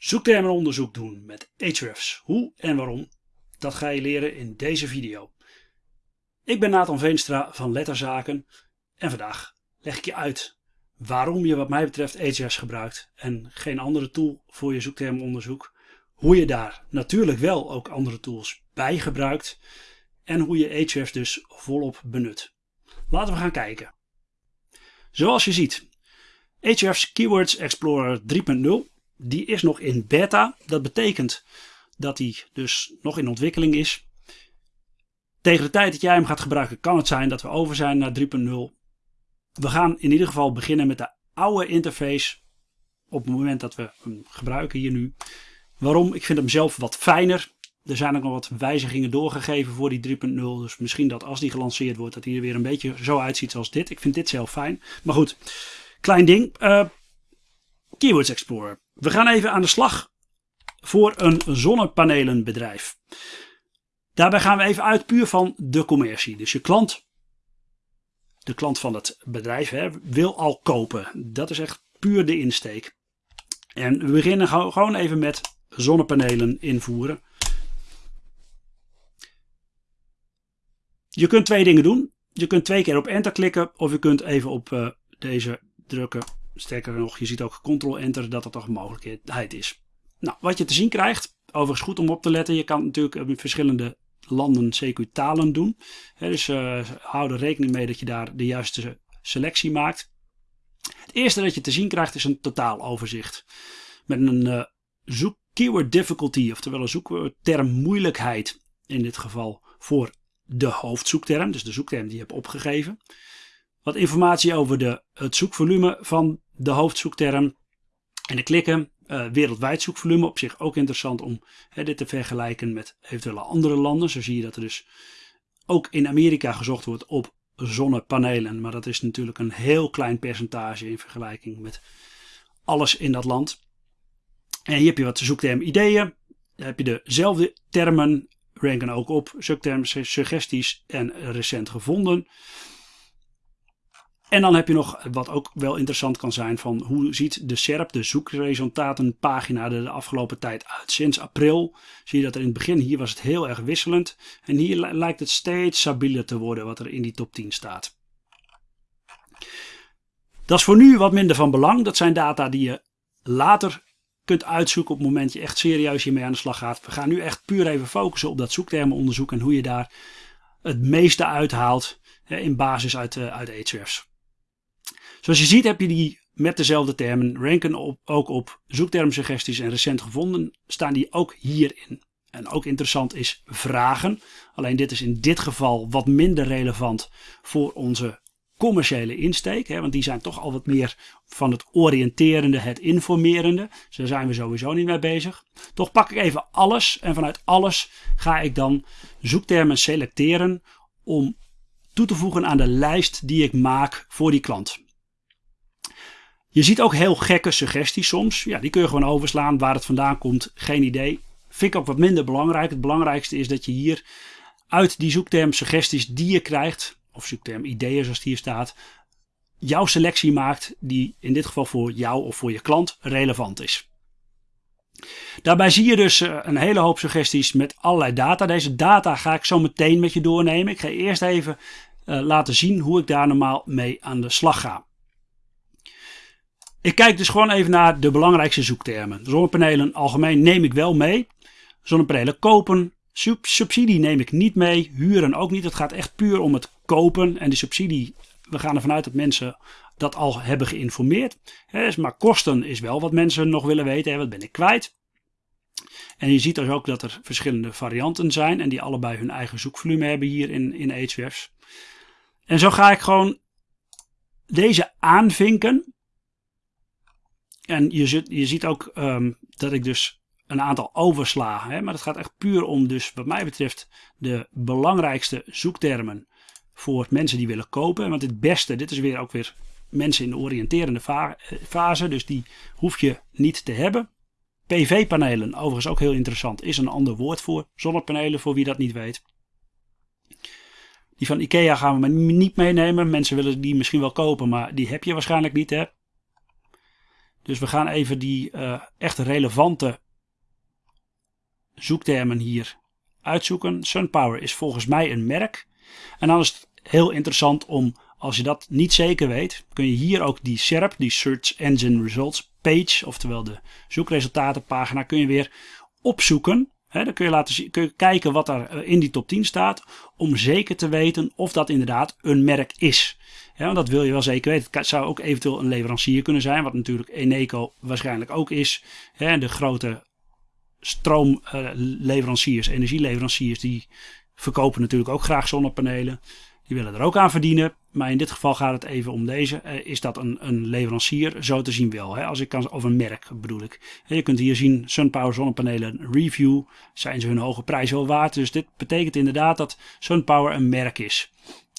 Zoektermenonderzoek doen met Ahrefs. Hoe en waarom, dat ga je leren in deze video. Ik ben Nathan Veenstra van Letterzaken en vandaag leg ik je uit waarom je wat mij betreft Ahrefs gebruikt en geen andere tool voor je zoektermenonderzoek. Hoe je daar natuurlijk wel ook andere tools bij gebruikt en hoe je Ahrefs dus volop benut. Laten we gaan kijken. Zoals je ziet, Ahrefs Keywords Explorer 3.0 die is nog in beta. Dat betekent dat hij dus nog in ontwikkeling is. Tegen de tijd dat jij hem gaat gebruiken kan het zijn dat we over zijn naar 3.0. We gaan in ieder geval beginnen met de oude interface op het moment dat we hem gebruiken hier nu. Waarom? Ik vind hem zelf wat fijner. Er zijn ook nog wat wijzigingen doorgegeven voor die 3.0. Dus misschien dat als die gelanceerd wordt dat hij er weer een beetje zo uitziet als dit. Ik vind dit zelf fijn. Maar goed, klein ding. Uh, Keywords Explorer. We gaan even aan de slag voor een zonnepanelenbedrijf. Daarbij gaan we even uit puur van de commercie. Dus je klant, de klant van het bedrijf, hè, wil al kopen. Dat is echt puur de insteek. En we beginnen gewoon even met zonnepanelen invoeren. Je kunt twee dingen doen. Je kunt twee keer op enter klikken of je kunt even op uh, deze drukken Sterker nog, je ziet ook Ctrl-Enter dat dat toch een mogelijkheid is. Nou, wat je te zien krijgt, overigens goed om op te letten. Je kan natuurlijk in verschillende landen CQ talen doen. dus uh, hou er rekening mee dat je daar de juiste selectie maakt. Het eerste dat je te zien krijgt is een totaaloverzicht. Met een uh, zoek keyword difficulty, oftewel een zoekterm moeilijkheid in dit geval voor de hoofdzoekterm. Dus de zoekterm die je hebt opgegeven. Wat informatie over de, het zoekvolume van de hoofdzoekterm. En de klikken, uh, wereldwijd zoekvolume, op zich ook interessant om hè, dit te vergelijken met eventuele andere landen. Zo zie je dat er dus ook in Amerika gezocht wordt op zonnepanelen. Maar dat is natuurlijk een heel klein percentage in vergelijking met alles in dat land. En hier heb je wat zoekterm ideeën. Dan heb je dezelfde termen, ranken ook op, zoekterm suggesties en recent gevonden. En dan heb je nog wat ook wel interessant kan zijn van hoe ziet de SERP, de zoekresultatenpagina, er de afgelopen tijd uit. Sinds april zie je dat er in het begin hier was het heel erg wisselend. En hier lijkt het steeds stabieler te worden wat er in die top 10 staat. Dat is voor nu wat minder van belang. Dat zijn data die je later kunt uitzoeken op het moment je echt serieus hiermee aan de slag gaat. We gaan nu echt puur even focussen op dat zoektermenonderzoek en hoe je daar het meeste uithaalt in basis uit, uh, uit Ahrefs. Zoals je ziet heb je die met dezelfde termen ranken op, ook op zoektermsuggesties en recent gevonden staan die ook hierin. En ook interessant is vragen. Alleen dit is in dit geval wat minder relevant voor onze commerciële insteek. Hè, want die zijn toch al wat meer van het oriënterende, het informerende. Dus daar zijn we sowieso niet mee bezig. Toch pak ik even alles en vanuit alles ga ik dan zoektermen selecteren om toe te voegen aan de lijst die ik maak voor die klant. Je ziet ook heel gekke suggesties soms. Ja, die kun je gewoon overslaan. Waar het vandaan komt, geen idee. Vind ik ook wat minder belangrijk. Het belangrijkste is dat je hier uit die zoekterm suggesties die je krijgt, of zoekterm ideeën zoals het hier staat, jouw selectie maakt die in dit geval voor jou of voor je klant relevant is. Daarbij zie je dus eh, een hele hoop suggesties met allerlei data. Deze data ga ik zo meteen met je doornemen. Ik ga eerst even uh, laten zien hoe ik daar normaal mee aan de slag ga. Ik kijk dus gewoon even naar de belangrijkste zoektermen. Zonnepanelen algemeen neem ik wel mee. Zonnepanelen kopen. subsidie neem ik niet mee. Huren ook niet. Het gaat echt puur om het kopen. En die subsidie, we gaan ervan uit dat mensen dat al hebben geïnformeerd. Maar kosten is wel wat mensen nog willen weten. Wat ben ik kwijt? En je ziet dus ook dat er verschillende varianten zijn. En die allebei hun eigen zoekvolume hebben hier in, in Ahrefs. En zo ga ik gewoon deze aanvinken. En je, je ziet ook um, dat ik dus een aantal oversla. Hè? Maar het gaat echt puur om dus wat mij betreft de belangrijkste zoektermen voor mensen die willen kopen. Want het beste, dit is weer ook weer mensen in de oriënterende fase. Dus die hoef je niet te hebben. PV-panelen, overigens ook heel interessant, is een ander woord voor zonnepanelen, voor wie dat niet weet. Die van Ikea gaan we maar niet meenemen. Mensen willen die misschien wel kopen, maar die heb je waarschijnlijk niet. Hè? Dus we gaan even die uh, echt relevante zoektermen hier uitzoeken. SunPower is volgens mij een merk. En dan is het heel interessant om, als je dat niet zeker weet, kun je hier ook die SERP, die Search Engine Results Page, oftewel de zoekresultatenpagina, kun je weer opzoeken. Dan kun je, laten kun je kijken wat er eh, in die top 10 staat, om zeker te weten of dat inderdaad een merk is. want dat wil je wel zeker weten. Het zou ook eventueel een leverancier kunnen zijn, wat natuurlijk Eneco waarschijnlijk ook is. de grote stroomleveranciers, energieleveranciers, die verkopen natuurlijk ook graag zonnepanelen. Die willen er ook aan verdienen. Maar in dit geval gaat het even om deze. Eh, is dat een, een leverancier? Zo te zien wel. Hè? Als ik kan, of een merk bedoel ik. Je kunt hier zien SunPower zonnepanelen review. Zijn ze hun hoge prijs wel waard? Dus dit betekent inderdaad dat SunPower een merk is.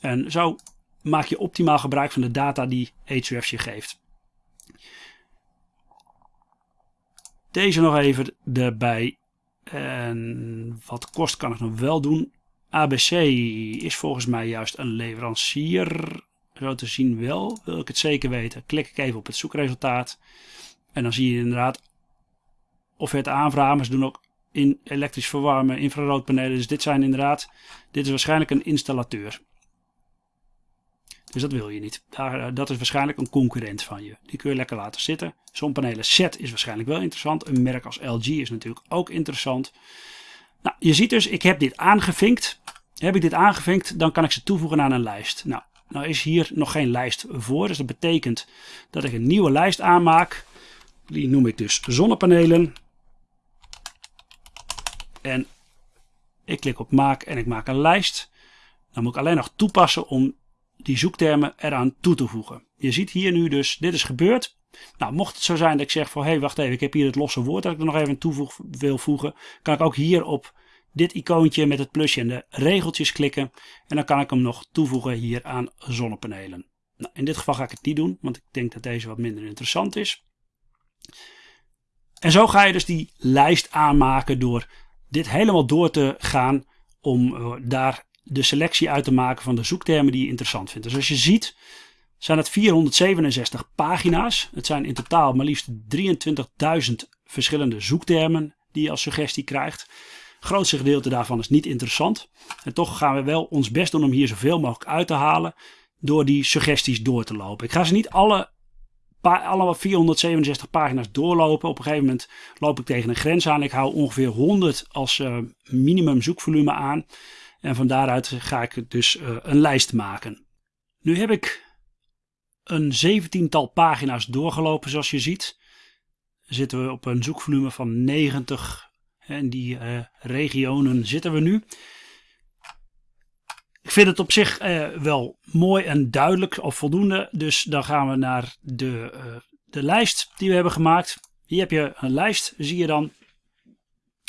En zo maak je optimaal gebruik van de data die Ahrefs je geeft. Deze nog even erbij. En wat kost kan ik nog wel doen? ABC is volgens mij juist een leverancier. Zo te zien wel, wil ik het zeker weten. Klik ik even op het zoekresultaat. En dan zie je inderdaad offerte aanvragen. Ze doen ook in elektrisch verwarmen, infraroodpanelen. Dus dit zijn inderdaad, dit is waarschijnlijk een installateur. Dus dat wil je niet. Daar, eh, dat is waarschijnlijk een concurrent van je. Die kun je lekker laten zitten. Zonnepanelen set is waarschijnlijk wel interessant. Een merk als LG is natuurlijk ook interessant. Nou, je ziet dus, ik heb dit aangevinkt. Heb ik dit aangevinkt, dan kan ik ze toevoegen aan een lijst. Nou, nou is hier nog geen lijst voor. Dus dat betekent dat ik een nieuwe lijst aanmaak. Die noem ik dus zonnepanelen. En ik klik op maak en ik maak een lijst. Dan moet ik alleen nog toepassen om die zoektermen eraan toe te voegen. Je ziet hier nu dus, dit is gebeurd. Nou, mocht het zo zijn dat ik zeg van, hé, hey, wacht even, ik heb hier het losse woord dat ik er nog even toe wil voegen, kan ik ook hier op dit icoontje met het plusje en de regeltjes klikken. En dan kan ik hem nog toevoegen hier aan zonnepanelen. Nou, in dit geval ga ik het niet doen, want ik denk dat deze wat minder interessant is. En zo ga je dus die lijst aanmaken door dit helemaal door te gaan om eh, daar de selectie uit te maken van de zoektermen die je interessant vindt. Dus als je ziet, zijn het 467 pagina's. Het zijn in totaal maar liefst 23.000 verschillende zoektermen die je als suggestie krijgt. Het grootste gedeelte daarvan is niet interessant. En toch gaan we wel ons best doen om hier zoveel mogelijk uit te halen door die suggesties door te lopen. Ik ga ze niet alle, alle 467 pagina's doorlopen. Op een gegeven moment loop ik tegen een grens aan. Ik hou ongeveer 100 als uh, minimum zoekvolume aan. En van daaruit ga ik dus uh, een lijst maken. Nu heb ik een zeventiental pagina's doorgelopen zoals je ziet. Zitten we op een zoekvolume van 90. En die uh, regionen zitten we nu. Ik vind het op zich uh, wel mooi en duidelijk of voldoende. Dus dan gaan we naar de, uh, de lijst die we hebben gemaakt. Hier heb je een lijst, zie je dan.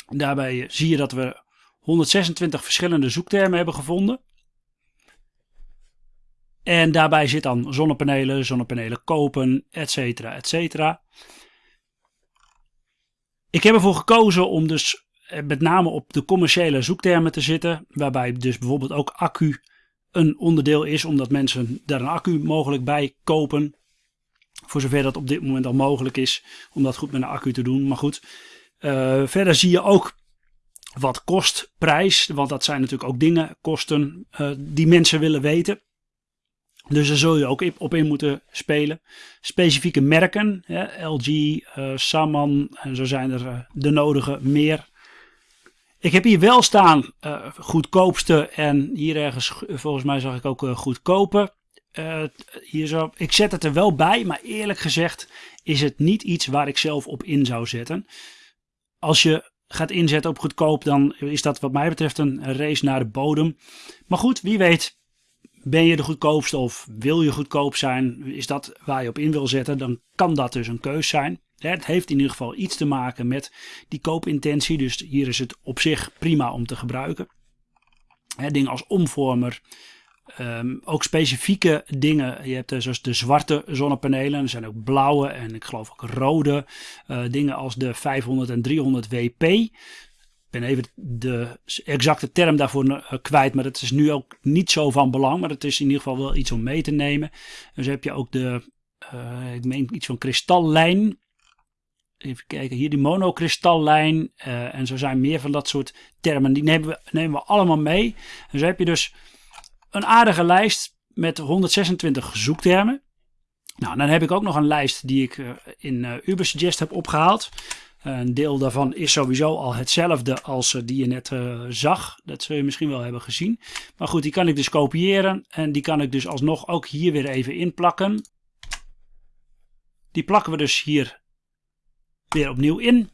Daarbij zie je dat we 126 verschillende zoektermen hebben gevonden. En daarbij zit dan zonnepanelen, zonnepanelen kopen, etc. etcetera. Ik heb ervoor gekozen om dus eh, met name op de commerciële zoektermen te zitten. Waarbij dus bijvoorbeeld ook accu een onderdeel is, omdat mensen daar een accu mogelijk bij kopen. Voor zover dat op dit moment al mogelijk is om dat goed met een accu te doen. Maar goed, uh, verder zie je ook wat kost prijs. Want dat zijn natuurlijk ook dingen, kosten uh, die mensen willen weten. Dus daar zul je ook op in moeten spelen. Specifieke merken, LG, uh, Saman en zo zijn er uh, de nodige meer. Ik heb hier wel staan uh, goedkoopste en hier ergens volgens mij zag ik ook goedkope. hier zo. Ik zet het er wel bij, maar eerlijk gezegd is het niet iets waar ik zelf op in zou zetten. Als je gaat inzetten op goedkoop, dan is dat wat mij betreft een race naar de bodem. Maar goed, wie weet ben je de goedkoopste of wil je goedkoop zijn? Is dat waar je op in wil zetten? Dan kan dat dus een keus zijn. Het heeft in ieder geval iets te maken met die koopintentie. Dus hier is het op zich prima om te gebruiken. Dingen als omvormer. Ehm, ook specifieke dingen. Je hebt zoals de zwarte zonnepanelen. Er zijn ook blauwe en ik geloof ook rode. Uh, dingen als de 500 en 300 WP ben even de exacte term daarvoor eh, kwijt, maar dat is nu ook niet zo van belang. Maar het is in ieder geval wel iets om mee te nemen. Dus heb je ook de, uh, ik meen iets van kristallijn. even kijken, hier die monokristallijn. Uh, en zo zijn meer van dat soort termen. Die nemen we, nemen we allemaal mee. En zo heb je dus een aardige lijst met 126 zoektermen. Nou, dan heb ik ook nog een lijst die ik in Ubersuggest heb opgehaald. Een deel daarvan is sowieso al hetzelfde als die je net zag. Dat zul je misschien wel hebben gezien. Maar goed, die kan ik dus kopiëren. En die kan ik dus alsnog ook hier weer even inplakken. Die plakken we dus hier weer opnieuw in.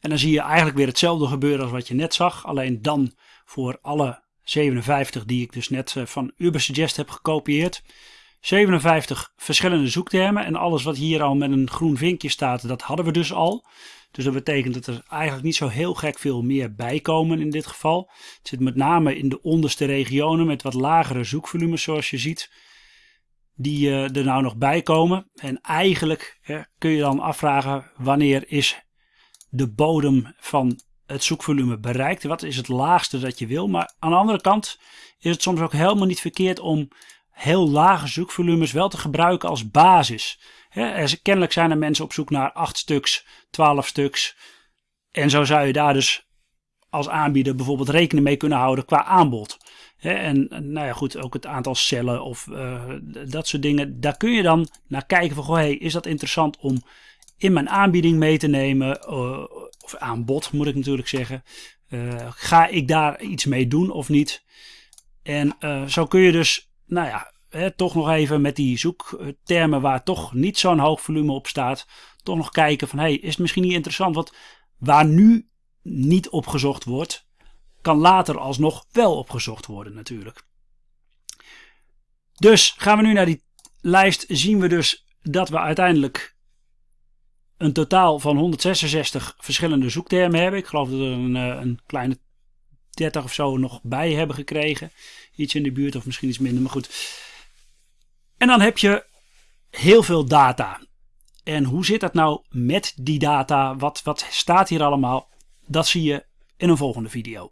En dan zie je eigenlijk weer hetzelfde gebeuren als wat je net zag. Alleen dan voor alle 57 die ik dus net eh, van Ubersuggest heb gekopieerd. 57 verschillende zoektermen en alles wat hier al met een groen vinkje staat, dat hadden we dus al. Dus dat betekent dat er eigenlijk niet zo heel gek veel meer bij komen in dit geval. Het zit met name in de onderste regionen met wat lagere zoekvolumes zoals je ziet die uh, er nou nog bij komen. En eigenlijk hè, kun je dan afvragen wanneer is de bodem van het zoekvolume bereikt. Wat is het laagste dat je wil. Maar aan de andere kant is het soms ook helemaal niet verkeerd om heel lage zoekvolumes wel te gebruiken als basis. Kennelijk zijn er mensen op zoek naar 8 stuks, 12 stuks. En zo zou je daar dus als aanbieder bijvoorbeeld rekening mee kunnen houden qua aanbod en nou ja, goed, ook het aantal cellen of uh, dat soort dingen. Daar kun je dan naar kijken van, goh, is dat interessant om in mijn aanbieding mee te nemen? Uh, of aanbod moet ik natuurlijk zeggen. Uh, ga ik daar iets mee doen of niet? En zo kun je dus, nou ja, hè, toch nog even met die zoektermen waar toch niet zo'n hoog volume op staat. Toch nog kijken van, hey, is het misschien niet interessant? Want waar nu niet opgezocht wordt, kan later alsnog wel opgezocht worden natuurlijk. Dus gaan we nu naar die lijst, zien we dus dat we uiteindelijk een totaal van 166 verschillende zoektermen hebben. Ik geloof dat er een, eh, een kleine 30 of zo nog bij hebben gekregen. Iets in de buurt of misschien iets minder, maar goed. En dan heb je heel veel data. En hoe zit dat nou met die data? Wat, wat staat hier allemaal? Dat zie je in een volgende video.